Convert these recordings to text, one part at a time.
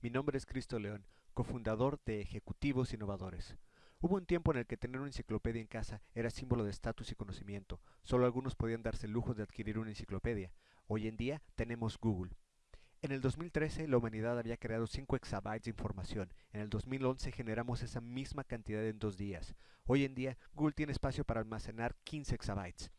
Mi nombre es Cristo León, cofundador de Ejecutivos Innovadores. Hubo un tiempo en el que tener una enciclopedia en casa era símbolo de estatus y conocimiento. Solo algunos podían darse el lujo de adquirir una enciclopedia. Hoy en día tenemos Google. En el 2013 la humanidad había creado 5 exabytes de información. En el 2011 generamos esa misma cantidad en dos días. Hoy en día Google tiene espacio para almacenar 15 exabytes.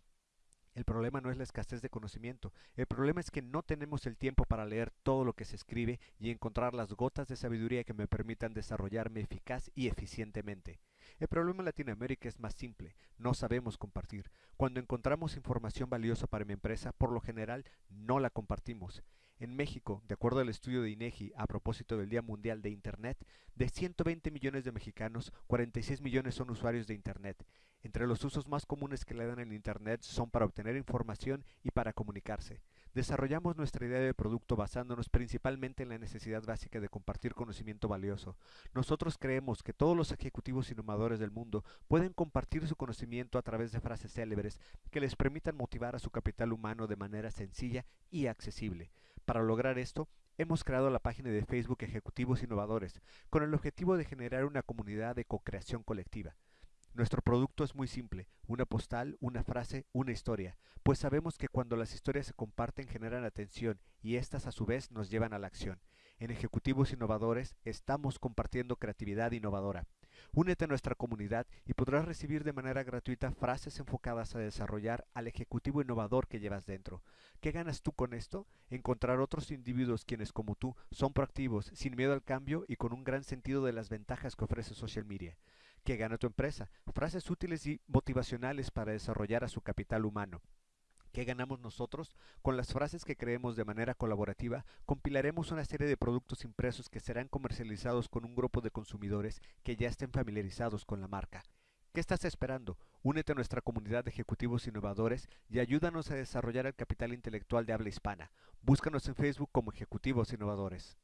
El problema no es la escasez de conocimiento, el problema es que no tenemos el tiempo para leer todo lo que se escribe y encontrar las gotas de sabiduría que me permitan desarrollarme eficaz y eficientemente. El problema en Latinoamérica es más simple, no sabemos compartir. Cuando encontramos información valiosa para mi empresa, por lo general no la compartimos. En México, de acuerdo al estudio de INEGI a propósito del Día Mundial de Internet, de 120 millones de mexicanos, 46 millones son usuarios de Internet. Entre los usos más comunes que le dan el Internet son para obtener información y para comunicarse. Desarrollamos nuestra idea de producto basándonos principalmente en la necesidad básica de compartir conocimiento valioso. Nosotros creemos que todos los ejecutivos innovadores del mundo pueden compartir su conocimiento a través de frases célebres que les permitan motivar a su capital humano de manera sencilla y accesible. Para lograr esto, hemos creado la página de Facebook Ejecutivos Innovadores, con el objetivo de generar una comunidad de co-creación colectiva. Nuestro producto es muy simple, una postal, una frase, una historia, pues sabemos que cuando las historias se comparten generan atención y éstas a su vez nos llevan a la acción. En Ejecutivos Innovadores estamos compartiendo creatividad innovadora. Únete a nuestra comunidad y podrás recibir de manera gratuita frases enfocadas a desarrollar al ejecutivo innovador que llevas dentro. ¿Qué ganas tú con esto? Encontrar otros individuos quienes como tú son proactivos, sin miedo al cambio y con un gran sentido de las ventajas que ofrece social media. ¿Qué gana tu empresa? Frases útiles y motivacionales para desarrollar a su capital humano. ¿Qué ganamos nosotros? Con las frases que creemos de manera colaborativa, compilaremos una serie de productos impresos que serán comercializados con un grupo de consumidores que ya estén familiarizados con la marca. ¿Qué estás esperando? Únete a nuestra comunidad de ejecutivos innovadores y ayúdanos a desarrollar el capital intelectual de habla hispana. Búscanos en Facebook como Ejecutivos Innovadores.